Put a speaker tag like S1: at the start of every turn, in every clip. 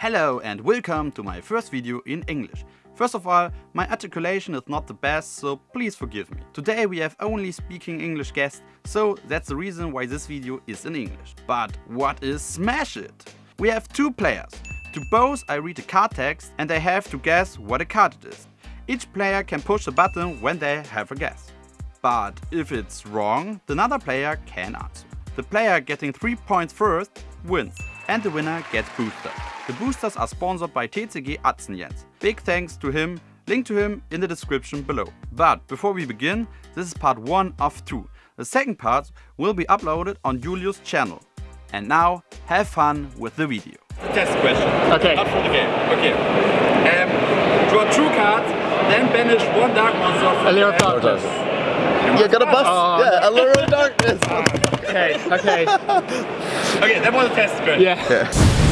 S1: Hello and welcome to my first video in English. First of all, my articulation is not the best, so please forgive me. Today we have only speaking English guests, so that's the reason why this video is in English. But what is Smash It? We have two players. To both I read a card text and they have to guess what a card it is. Each player can push a button when they have a guess. But if it's wrong, the other player can answer. The player getting 3 points first wins and the winner gets boosters. The boosters are sponsored by TCG Atzenjens. Big thanks to him, link to him in the description below. But before we begin, this is part 1 of 2. The second part will be uploaded on Julius' channel. And now, have fun with the video.
S2: Test question.
S3: Okay.
S2: Not for the game. Okay. Um, draw two cards, then banish one dark monster from
S3: Allure
S2: the
S3: of
S2: hand.
S3: Darkness.
S4: You got a bus?
S3: Oh.
S4: yeah, Allure of Darkness.
S3: Okay, okay.
S2: Okay, that was a test question.
S3: Yeah.
S4: yeah.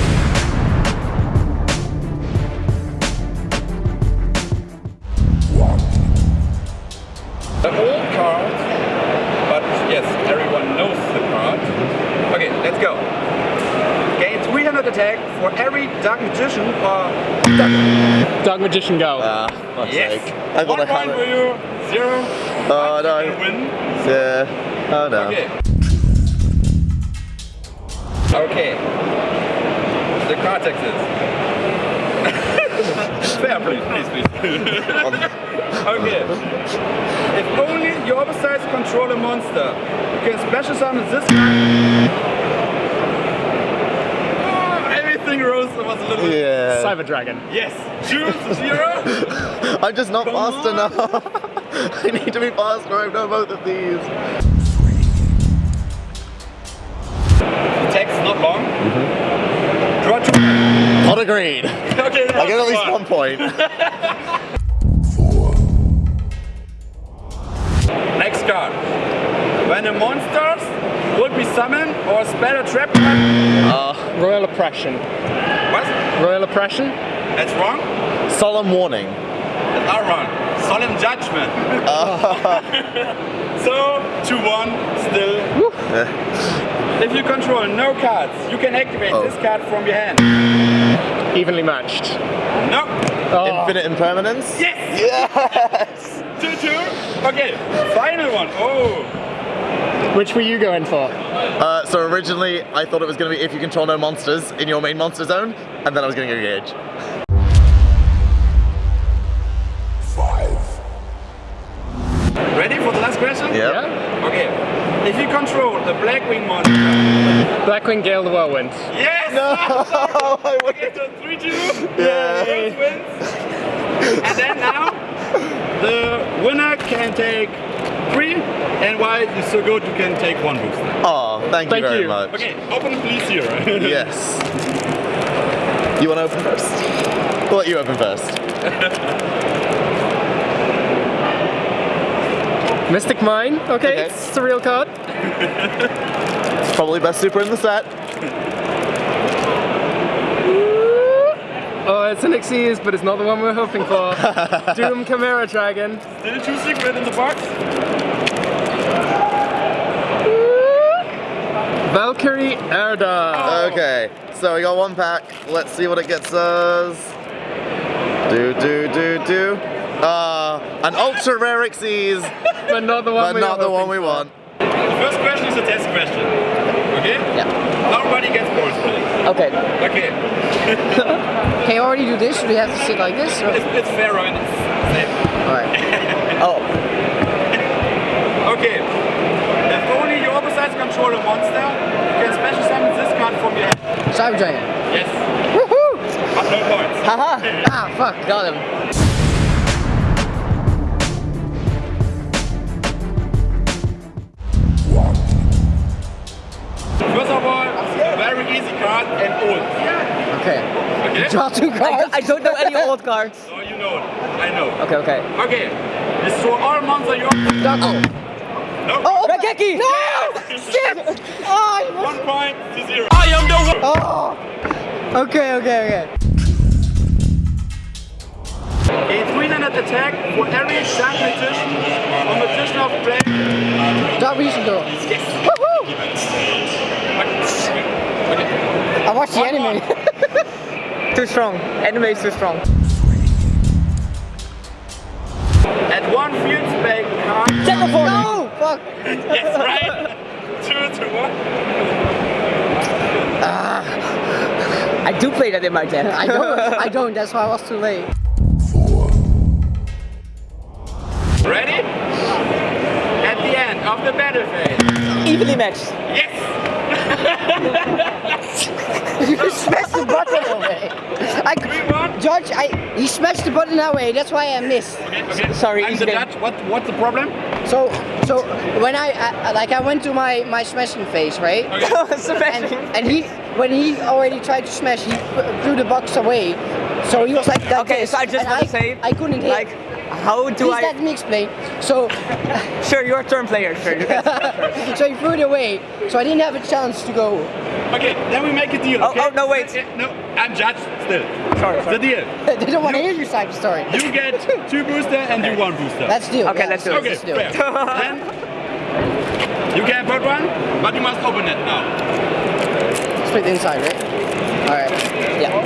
S2: Dark Magician
S3: Go.
S4: Ah, fuck's
S2: Yes!
S4: sake. I thought
S2: One
S4: I had
S2: point for you, zero.
S4: Oh,
S2: One,
S4: no.
S2: win.
S4: Yeah. Oh no.
S2: Okay. Okay. The context text is... Fair, please, please, please. Okay. If only your opposites control a monster, you can special summon this card. Oh, everything rose was a little.
S4: Yeah.
S3: Cyber Dragon.
S2: Yes. Choose zero.
S4: I'm just not
S2: Come
S4: fast
S2: on.
S4: enough. I need to be faster. I've done both of these.
S2: the text not long. Mm-hmm. Draw two.
S4: Not agreed.
S2: Okay.
S4: I get at least
S2: fun.
S4: one point.
S2: Next card. When a monster would be summoned or spell a trap card.
S3: Uh, Royal Oppression.
S2: What?
S3: Royal Oppression?
S2: That's wrong.
S4: Solemn warning.
S2: That's not wrong. Solemn judgment. Uh. so, 2-1 still. If you control no cards, you can activate
S4: Oh.
S2: this card from your hand.
S3: Evenly matched.
S2: No.
S3: Oh,
S4: Infinite impermanence.
S2: Yes!
S4: Yes.
S2: 2-2. Okay, final one. Oh.
S3: Which were you going for?
S4: Uh, so originally I thought it was going to be if you control no monsters in your main monster zone, and then I was going to go Gage.
S2: Ready for the last question?
S4: Yep.
S3: Yeah?
S2: Okay. If you control the Blackwing monster.
S3: Blackwing Gale the Whirlwind.
S2: Yes!
S4: No, I would-
S2: Okay, so 3-2.
S4: Yeah.
S2: First wins. And then now, the winner can take three, and while you're so good, you can take one booster.
S4: Oh, thank,
S3: Thank
S4: you very
S3: you.
S4: much.
S2: Okay, open please here.
S4: Yes. You want to open first? I'll let you open first.
S3: Mystic Mine. Okay,
S4: Okay.
S3: it's a real card.
S4: It's probably best super in the set.
S3: Oh, it's an Xyz, but it's not the one we're hoping for. Doom Chimera Dragon.
S2: Did Still two secret in the box.
S3: Valkyrie Erda.
S4: Okay, so we got one pack. Let's see what it gets us. Do, do, do, do. Uh, an ultra rare Xyz,
S3: But not the one
S4: but
S3: we
S4: not the one we
S3: for.
S4: want.
S2: The first question is a test question. Okay?
S5: Yeah.
S2: Nobody gets points for it.
S5: Okay.
S2: Okay.
S5: Can you already do this? Do we have to sit like this? Or?
S2: It's, it's fair and it's safe.
S5: Alright. Oh,
S2: Okay. If only your opposites control a monster, you can special summon this card from your hand.
S5: Cyber Dragon.
S2: Yes.
S5: Woohoo!
S2: But no points.
S5: Haha! ah, fuck, got him.
S2: First of all, very easy card and old.
S5: Okay.
S2: Okay?
S5: Draw two cards.
S6: I don't know any old cards.
S2: So you know. I know.
S6: Okay, okay.
S2: Okay. Destroy all monsters you
S5: Darko.
S2: No.
S6: Oh, Raigeki!
S5: No! Shit! Oh,
S2: One point to zero.
S5: oh! Okay, okay, okay.
S2: A 300 attack for every Dark Magician or Magician of Play.
S5: Dark Magician Girl.
S2: Yes.
S5: Woohoo!
S2: Okay.
S5: I watched the
S2: One
S5: anime.
S6: Too strong. Anime is too strong.
S2: At one field spec card.
S5: No! Fuck!
S2: Yes, right. Two to one. Ah.
S6: I do play that in my deck.
S5: I don't, I don't, that's why I was too late.
S2: Ready? At the end of the battle phase.
S6: Evenly matched.
S2: Yes.
S5: you smashed the button away. I,
S2: Three one.
S5: Judge, I, he smashed the button away, that's why I missed.
S2: Okay, okay.
S6: Sorry,
S2: I'm
S6: easy
S2: the
S6: game.
S2: judge. What what's the problem?
S5: So, so when I, I like I went to my my smashing phase, right? And,
S6: Smashing.
S5: and he, when he already tried to smash, he threw the box away. So he was like that.
S6: Okay,
S5: this,
S6: so I just want to say,
S5: I couldn't hit.
S6: like, how do
S5: Please
S6: I?
S5: let me explain. So,
S6: Sure, you're a turn player. Sure.
S5: so he threw it away. So I didn't have a chance to go.
S2: Okay, then we make a deal.
S6: Oh, oh
S2: Okay?
S6: oh, no, wait.
S2: No, I'm judge still.
S6: Sorry, sorry.
S2: The deal.
S5: they don't want to hear your side story.
S2: You get two booster and you one booster.
S5: Let's do it.
S6: Okay,
S5: yeah,
S6: let's do it.
S2: okay.
S5: Let's do it.
S2: then you can put one, but you must open it now.
S5: Split inside, right? All right. Yeah.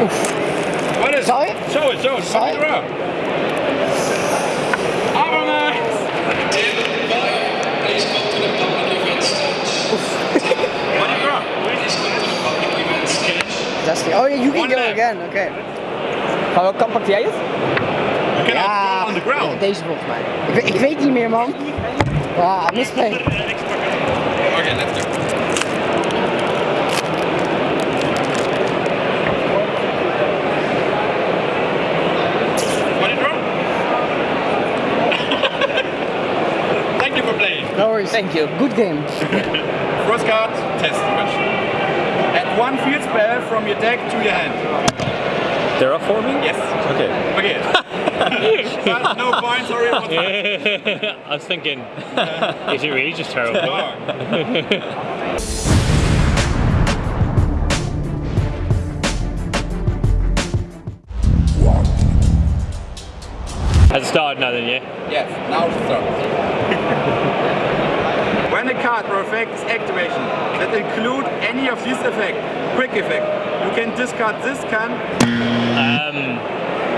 S2: What is?
S5: Sorry?
S2: Show it. Show it.
S5: Sorry?
S2: Show it. Avalanche. What do you draw?
S5: That's the. Oh yeah, you can
S2: One
S5: go
S2: left.
S5: again. Okay.
S6: Gaan we compact jij het?
S2: You cannot
S5: Ja,
S2: go on the ground.
S5: ja, deze volgens mij. Ik, weet- ik weet niet meer, man. Ah, misplay.
S2: Okay, let's go. What do you draw? Thank you for playing.
S5: No worries.
S6: Thank you.
S5: Good game.
S2: First card, test question. Add one field spell from your deck to your hand.
S7: Terraforming?
S2: Yes.
S7: Okay.
S2: Okay. but no points, sorry. it was fine.
S7: I was thinking, is it really just terrible? Has it started now then, yeah?
S2: Yes, now it starts. When card or effect is activation that include any of these effects, quick effect, you can discard this can.
S7: Um,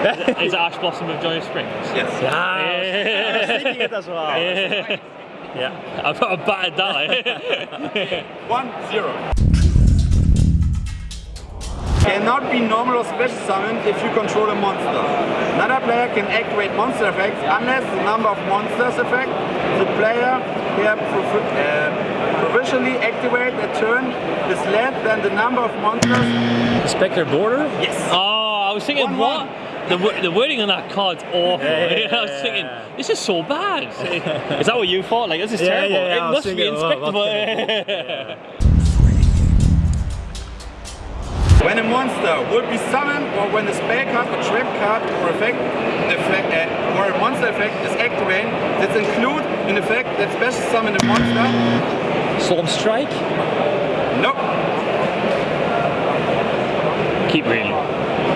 S7: is it Ash Blossom of Joyous Springs?
S2: Yes.
S7: Yeah.
S8: thinking it as well.
S7: yeah. I've got a battered die.
S2: One, zero. Cannot be normal or special summoned if you control a monster. Another player can activate monster effects unless the number of monsters effect the player here provi- uh, provisionally activate a turn is less than the number of monsters.
S7: Spectre Border?
S2: Yes.
S7: Oh, I was thinking,
S2: One,
S7: what?
S2: one.
S7: The, the wording on that card's awful.
S8: Yeah, yeah,
S7: I was
S8: yeah,
S7: thinking, this is so bad. is that what you thought? Like, this is
S8: Yeah,
S7: terrible.
S8: yeah, yeah,
S7: it
S8: was
S7: must be
S8: thinking, what-
S2: When a monster would be summoned or when a spell card or trap card or effect, effect uh, or a monster effect is activated that include an effect that special summon a monster.
S7: Storm Strike?
S2: Nope.
S7: Keep reading.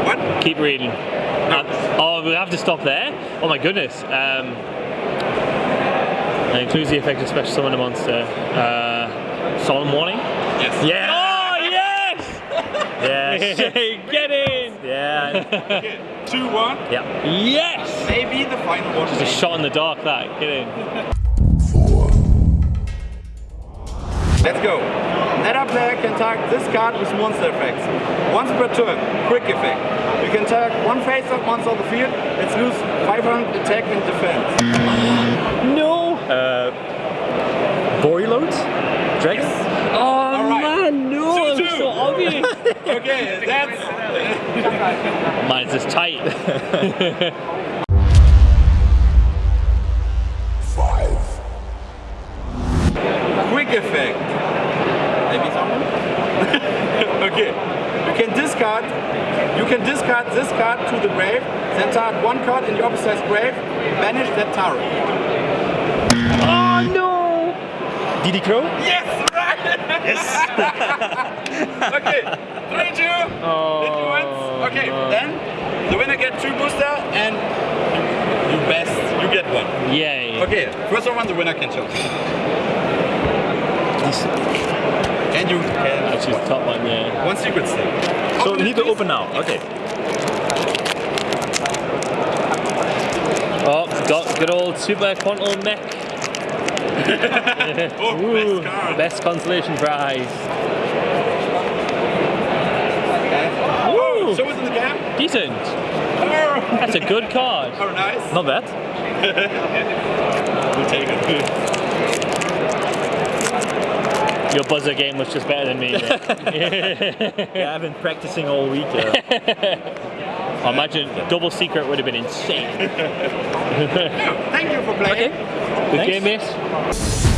S2: What?
S7: Keep reading. Uh, oh, we have to stop there? Oh my goodness. Um, it includes the effect of special summon a monster. Uh, Solemn Warning?
S2: Yes.
S8: Yeah.
S7: Oh, yes!
S8: Yes.
S7: Get in!
S8: yeah.
S2: Two, one.
S8: Yeah.
S7: Yes!
S2: Maybe the final one.
S7: Just a shot in the dark, that. Get in.
S2: Let's go. Another player can target this card with monster effects. Once per turn, quick effect. You can target one face-up monster on the field. Let's lose 500 attack and defense.
S7: No!
S8: Uh, Borreload? Dragon?
S7: Oh
S2: All right.
S7: man, no!
S2: Two,
S7: It was
S2: two.
S7: so obvious!
S2: Okay, that's
S7: Mine's just tight. Five.
S2: quick effect. Maybe someone? okay. You can discard you can discard this card to the grave, then target one card in the opposite grave, banish that tarot.
S7: oh no!
S8: DD Crow?
S2: Yes, right! Yes! okay, three, two, oh, influence. Okay, then the winner gets two booster and you best, you get one.
S7: Yay.
S2: Okay, first one the winner can choose. And you can
S7: I choose the top one, yeah.
S2: one secret stick.
S8: So
S2: Open
S8: we need to open now. Okay.
S7: Oh, got good old Super Quantum Mech.
S2: Oh,
S7: Ooh,
S2: best
S7: best consolation prize.
S2: Whoa, show us in the cam.
S7: Decent.
S2: Oh,
S7: That's a good card.
S2: oh nice.
S8: Not bad.
S2: We'll take it.
S7: Your buzzer game was just better than me.
S8: Yeah, I've been practicing all week. Uh,
S7: imagine double secret would have been insane.
S2: Thank you for playing.
S7: Good game, mate.